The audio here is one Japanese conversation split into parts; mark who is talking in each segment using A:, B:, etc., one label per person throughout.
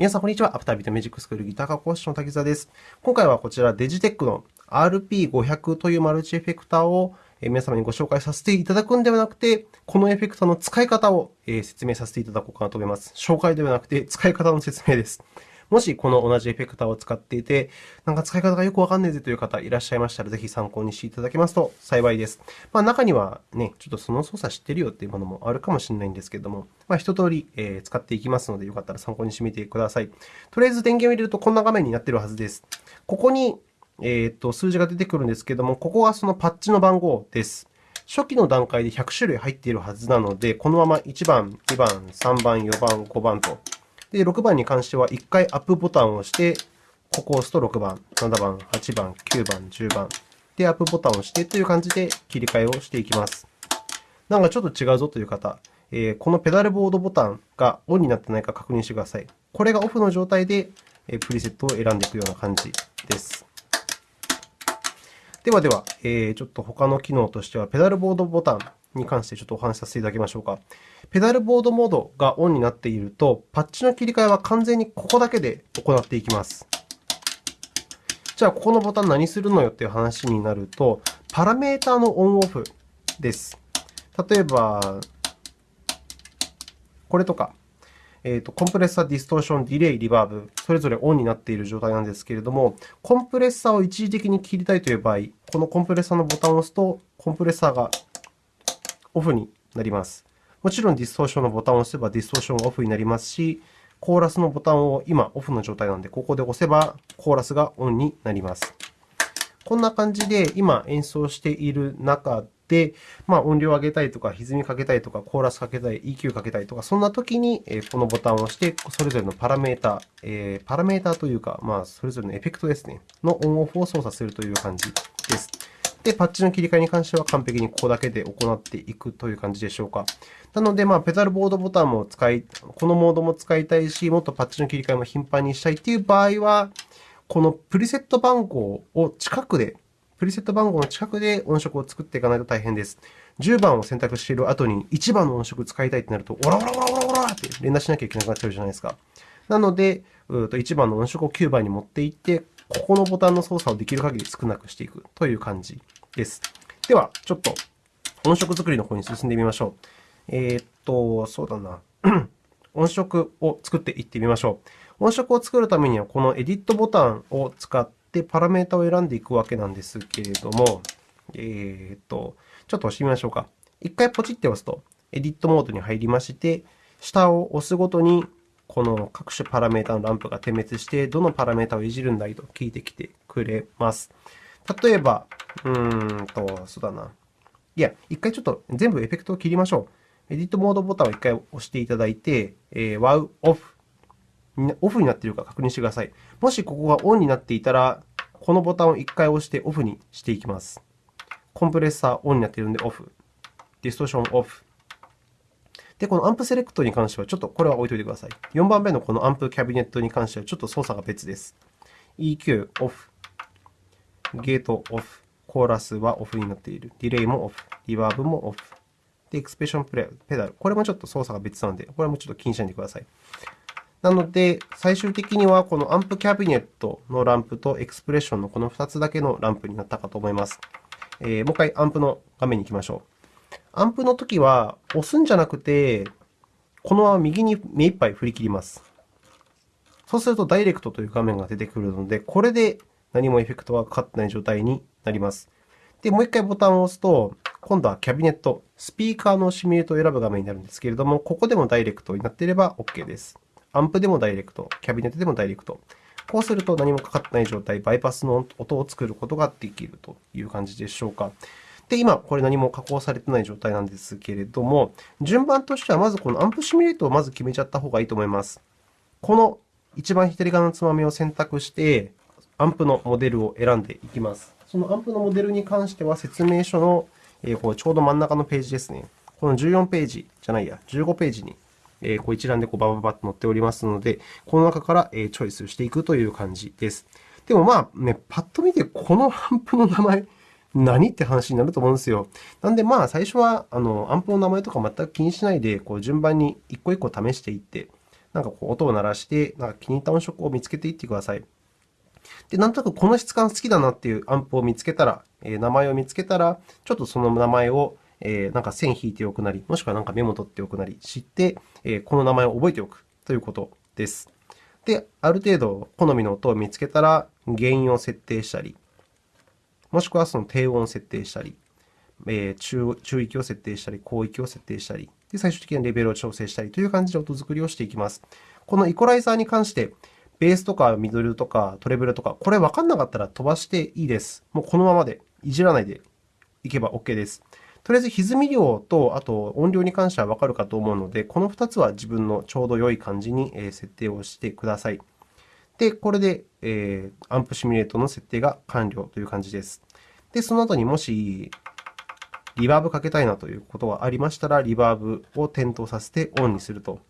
A: 皆さん、こんにちは。アフタービートミュージックスクールギター科講師の滝沢です。今回はこちら、デジテックの RP500 というマルチエフェクターを皆様にご紹介させていただくんではなくて、このエフェクターの使い方を説明させていただこうかなと思います。紹介ではなくて、使い方の説明です。もしこの同じエフェクターを使っていて、なんか使い方がよくわかんないぜという方いらっしゃいましたら、ぜひ参考にしていただけますと幸いです。まあ、中にはね、ちょっとその操作知ってるよっていうものもあるかもしれないんですけれども、まあ、一通り、え、使っていきますので、よかったら参考にしてみてください。とりあえず電源を入れるとこんな画面になっているはずです。ここに、えー、と数字が出てくるんですけれども、ここがそのパッチの番号です。初期の段階で100種類入っているはずなので、このまま1番、2番、3番、4番、5番とで、6番に関しては1回アップボタンを押して、ここを押すと6番、7番、8番、9番、10番。で、アップボタンを押してという感じで切り替えをしていきます。なんかちょっと違うぞという方、えー、このペダルボードボタンがオンになってないか確認してください。これがオフの状態で、えプリセットを選んでいくような感じです。ではでは、えー、ちょっと他の機能としては、ペダルボードボタンに関してちょっとお話しさせていただきましょうか。ペダルボードモードがオンになっていると、パッチの切り替えは完全にここだけで行っていきます。じゃあ、ここのボタン何するのよっていう話になると、パラメータのオンオフです。例えば、これとか、えーと、コンプレッサー、ディストーション、ディレイ、リバーブ、それぞれオンになっている状態なんですけれども、コンプレッサーを一時的に切りたいという場合、このコンプレッサーのボタンを押すと、コンプレッサーがオフになります。もちろんディストーションのボタンを押せばディストーションがオフになりますし、コーラスのボタンを今オフの状態なので、ここで押せばコーラスがオンになります。こんな感じで今演奏している中で、まあ、音量を上げたいとか、歪みかけたいとか、コーラスかけたい、EQ かけたいとか、そんな時にこのボタンを押して、それぞれのパラメータ、えー、パラメータというか、まあ、それぞれのエフェクトですね、のオンオフを操作するという感じです。で、パッチの切り替えに関しては完璧にここだけで行っていくという感じでしょうか。なので、まあ、ペダルボードボタンも使い、このモードも使いたいし、もっとパッチの切り替えも頻繁にしたいという場合は、このプリセット番号を近くで、プリセット番号の近くで音色を作っていかないと大変です。10番を選択している後に1番の音色を使いたいとなると、オラオラオラオラオラって連打しなきゃいけなくなっちゃうじゃないですか。なので、1番の音色を9番に持っていって、ここのボタンの操作をできる限り少なくしていくという感じです。では、ちょっと音色作りの方に進んでみましょう。えー、っと、そうだな。音色を作っていってみましょう。音色を作るためには、このエディットボタンを使ってパラメータを選んでいくわけなんですけれども、えー、っと、ちょっと押してみましょうか。一回ポチって押すと、エディットモードに入りまして、下を押すごとにこの各種パラメータのランプが点滅して、どのパラメータをいじるんだいと聞いてきてくれます。例えば、うーんと、そうだな。いや、一回ちょっと全部エフェクトを切りましょう。エディットモードボタンを一回押していただいて、えー、WOW OFF。オフになっているか確認してください。もしここがオンになっていたら、このボタンを一回押してオフにしていきます。コンプレッサーオンになっているのでオフ。ディストーションオフ。で、このアンプセレクトに関しては、ちょっとこれは置いておいてください。4番目のこのアンプキャビネットに関しては、ちょっと操作が別です。EQ オフ、ゲートオフ、コーラスはオフになっている。ディレイもオフ、リバーブもオフ。で、エクスプレッションプレペダル。これもちょっと操作が別なので、これもちょっと気にしないでください。なので、最終的にはこのアンプキャビネットのランプとエクスプレッションのこの2つだけのランプになったかと思います。えー、もう一回アンプの画面に行きましょう。アンプのときは、押すんじゃなくて、このまま右に目いっぱい振り切ります。そうすると、ダイレクトという画面が出てくるので、これで何もエフェクトがかかってない状態になります。で、もう一回ボタンを押すと、今度はキャビネット、スピーカーのシミュレートを選ぶ画面になるんですけれども、ここでもダイレクトになっていれば OK です。アンプでもダイレクト、キャビネットでもダイレクト。こうすると何もかかってない状態、バイパスの音を作ることができるという感じでしょうか。で、今、これ何も加工されてない状態なんですけれども、順番としては、まずこのアンプシミュレートをまず決めちゃった方がいいと思います。この一番左側のつまみを選択して、アンプのモデルを選んでいきます。そのアンプのモデルに関しては、説明書の、えこうちょうど真ん中のページですね。この14ページじゃないや、15ページに、えこう一覧でこうバババッと載っておりますので、この中からえチョイスしていくという感じです。でもまあね、パッと見てこのアンプの名前、何って話になると思うんですよ。なんで、まあ、最初は、あの、アンプの名前とか全く気にしないで、こう、順番に一個一個試していって、なんかこう音を鳴らして、なんか気に入った音色を見つけていってください。で、なんとなくこの質感好きだなっていうアンプを見つけたら、えー、名前を見つけたら、ちょっとその名前を、えー、なんか線引いておくなり、もしくはなんかメモ取っておくなり知って、えー、この名前を覚えておくということです。で、ある程度好みの音を見つけたら、原因を設定したり、もしくはその低音を設定したり、えー、中域を設定したり、広域を設定したり、で最終的なレベルを調整したりという感じで音作りをしていきます。このイコライザーに関して、ベースとかミドルとかトレブルとか、これ分かんなかったら飛ばしていいです。もうこのままで、いじらないでいけば OK です。とりあえず歪み量と、あと音量に関しては分かるかと思うので、この2つは自分のちょうど良い感じに設定をしてください。で、これで、えー、アンプシミュレートの設定が完了という感じです。で、その後にもし、リバーブかけたいなということがありましたら、リバーブを点灯させてオンにすると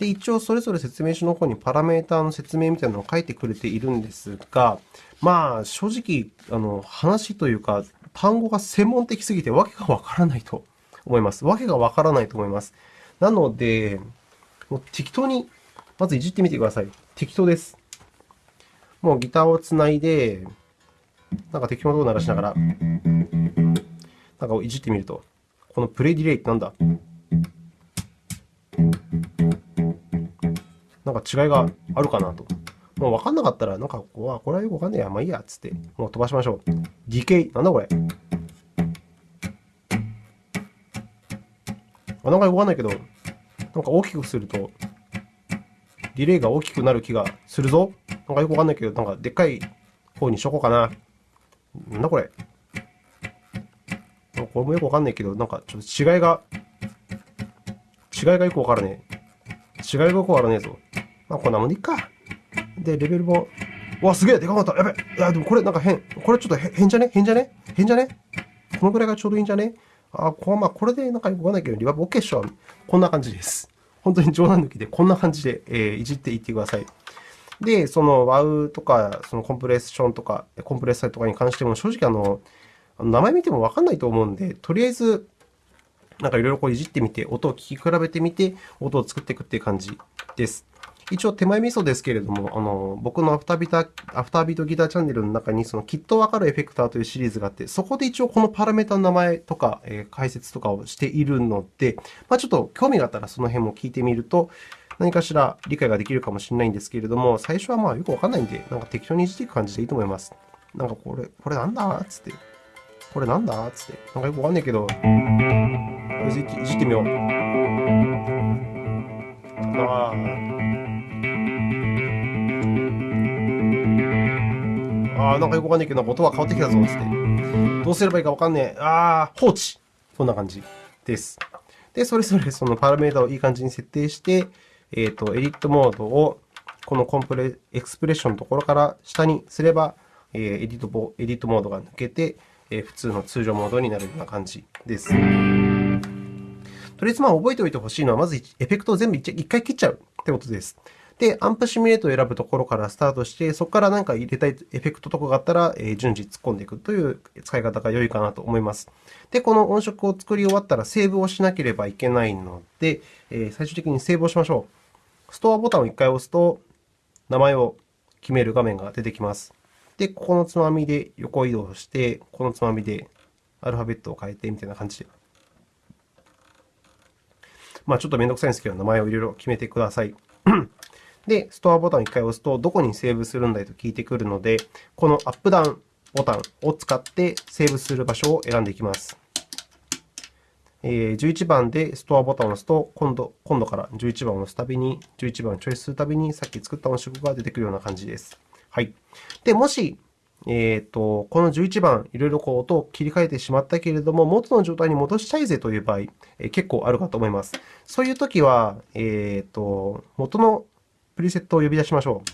A: で、一応それぞれ説明書の方にパラメータの説明みたいなのを書いてくれているんですが、まあ、正直、あの、話というか、単語が専門的すぎてわけがわからないと思います。わけがわからないと思います。なので、もう適当に、まずいじってみてください。適当です。もうギターをつないで、なんか適当な音を鳴らしながら、なんかいじってみると、このプレイディレイってなんだ？なんか違いがあるかなと。もう分かんなかったら、なんか、ここは、これはよくわかんねえや、まあいいや、っつって、もう飛ばしましょう。ディケイ、なんだこれ？あ、なんかよくわかんないけど、なんか大きくすると、ディレイが大きくなる気がするぞ。なんかよくわかんないけど、なんかでっかい方にしとこうかな。なんだこれ。これもよくわかんないけど、なんかちょっと違いが、違いがよくわからねえ。違いがよくわからねえぞ。まあ、こんなもんでいっか。で、レベルも、わ、すげえでかかったやべいや、でもこれなんか変。これちょっと変じゃね？変じゃね？変じゃね？このぐらいがちょうどいいんじゃね？あ、こまあ、これでなんかよくわかんないけど、リバーブ OK っしょ。こんな感じです。本当に冗談抜きで、こんな感じで、えー、いじっていってください。で、その ワウとか、そのコンプレッションとか、コンプレッサーとかに関しても、正直あの、名前見てもわかんないと思うんで、とりあえず、なんかいろいろこういじってみて、音を聞き比べてみて、音を作っていくっていう感じです。一応手前味噌ですけれども、あの僕のアフタービートアフタービートギターチャンネルの中に、そのきっとわかるエフェクターというシリーズがあって、そこで一応このパラメータの名前とか、えー、解説とかをしているので、まあ、ちょっと興味があったらその辺も聞いてみると、何かしら理解ができるかもしれないんですけれども、最初はまあよくわかんないんで、なんか適当にいじっていく感じでいいと思います。なんかこれ、これなんだつって。これなんだつって。なんかよくわかんないけど、いじいじってみよう。ああ。なんかよくわかんないけど、音は変わってきたぞ、つって。どうすればいいかわかんねえ。ああ、放置。こんな感じです。で、それぞれそのパラメータをいい感じに設定して、えっ、ー、と、エディットモードをこのコンプレ、エクスプレッションのところから下にすれば、えー、エディットエディットモードが抜けて、えー、普通の通常モードになるような感じです。とりあえずまあ覚えておいてほしいのは、まずエフェクトを全部一回切っちゃうってことです。で、アンプシミュレートを選ぶところからスタートして、そこから何か入れたいエフェクトとかがあったら、え順次突っ込んでいくという使い方が良いかなと思います。で、この音色を作り終わったらセーブをしなければいけないので、え最終的にセーブをしましょう。ストアボタンを1回押すと、名前を決める画面が出てきます。で、ここのつまみで横移動して、このつまみでアルファベットを変えてみたいな感じでまあ、ちょっとめんどくさいんですけど、名前をいろいろ決めてください。で、ストアボタンを1回押すと、どこにセーブするんだいと聞いてくるので、このアップダウンボタンを使ってセーブする場所を選んでいきます。えー、11番でストアボタンを押すと、今度今度から11番を押すたびに、11番をチョイスするたびに、さっき作った音色が出てくるような感じです。はい。で、もし、えーと、この11番、いろいろこう音を切り替えてしまったけれども、元の状態に戻したいぜという場合、え、結構あるかと思います。そういうときは、えーと、元のプリセットを呼び出しましょう。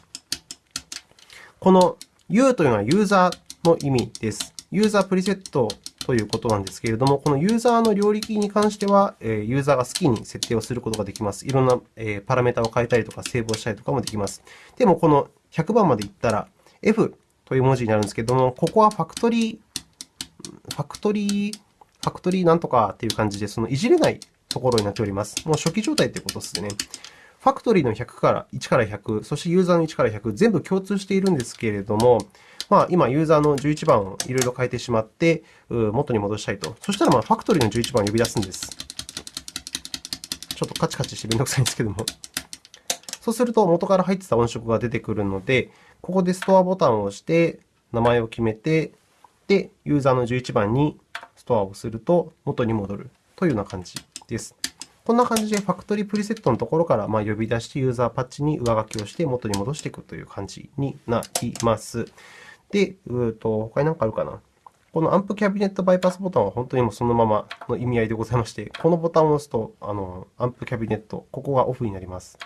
A: この U というのはユーザーの意味です。ユーザープリセットということなんですけれども、このユーザーの領域に関しては、ユーザーが好きに設定をすることができます。いろんなパラメータを変えたりとか、セーブをしたりとかもできます。でも、この100番までいったら、F という文字になるんですけども、ここはファクトリー、ファクトリー、ファクトリーなんとかっていう感じで、そのいじれないところになっております。もう初期状態ということですね。ファクトリーの100から1から100、そしてユーザーの1から100、全部共通しているんですけれども、まあ、今、ユーザーの11番をいろいろ変えてしまって、元に戻したいと。そしたら、ま、ファクトリーの11番を呼び出すんです。ちょっとカチカチしてめんどくさいんですけども。そうすると、元から入ってた音色が出てくるので、ここでストアボタンを押して、名前を決めて、で、ユーザーの11番にストアをすると元に戻るというような感じです。こんな感じでファクトリープリセットのところからま呼び出してユーザーパッチに上書きをして元に戻していくという感じになります。で、うと他に何かあるかな。このアンプキャビネットバイパスボタンは本当にもうそのままの意味合いでございまして、このボタンを押すと、あのアンプキャビネット、ここがオフになります。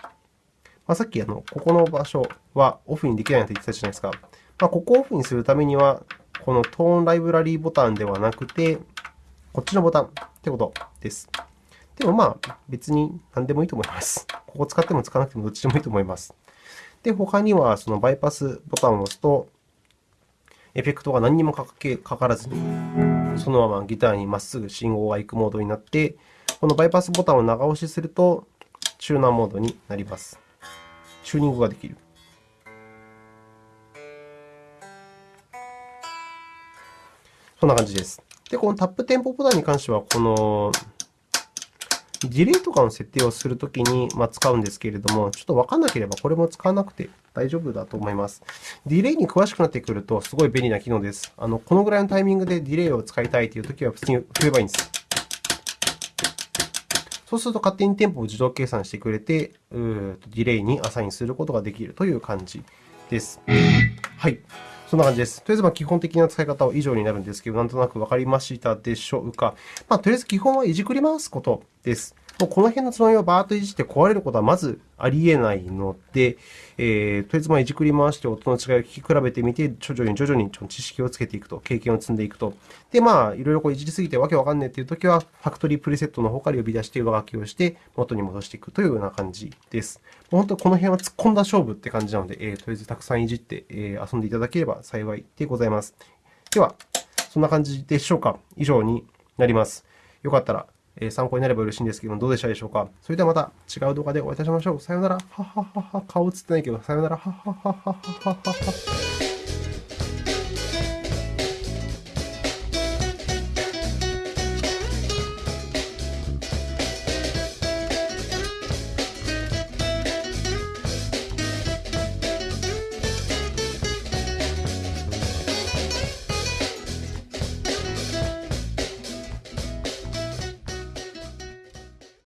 A: まあ、さっきあのここの場所はオフにできないと言ってたじゃないですか。まあ、ここをオフにするためには、このトーンライブラリーボタンではなくて、こっちのボタンってことです。でもまあ、別に何でもいいと思います。ここ使っても使わなくてもどっちでもいいと思います。で、他にはそのバイパスボタンを押すと、エフェクトが何にもかけかからずに、そのままギターにまっすぐ信号が行くモードになって、このバイパスボタンを長押しすると、チューナーモードになります。チューニングができる。こんな感じです。で、このタップテンポボタンに関しては、このディレイとかの設定をするときにま使うんですけれども、ちょっとわかんなければこれも使わなくて大丈夫だと思います。ディレイに詳しくなってくるとすごい便利な機能です。あのこのぐらいのタイミングでディレイを使いたいというときは普通に振ればいいんです。そうすると勝手にテンポを自動計算してくれて、ディレイにアサインすることができるという感じです。はい。そんな感じです。とりあえず、ま基本的な使い方は以上になるんですけど、なんとなくわかりましたでしょうか。まあ、とりあえず基本はいじくり回すことです。もうこの辺のつまみをバーッといじって壊れることはまずありえないので、えー、とりあえずまあいじくり回して音の違いを聞き比べてみて、徐々に徐々に知識をつけていくと、経験を積んでいくと。で、まあ、いろいろこういじりすぎてわけわかんないというときは、ファクトリープリセットの方から呼び出して上書きをして元に戻していくというような感じです。もう本当この辺は突っ込んだ勝負って感じなので、えー、とりあえずたくさんいじって、え、遊んでいただければ幸いでございます。では、そんな感じでしょうか。以上になります。よかったら参考になれば嬉しいんですけども、どうでしたでしょうか？それではまた違う動画でお会いいたしましょう。さよなら。はははは。顔映ってないけど、さよなら。ははははははは。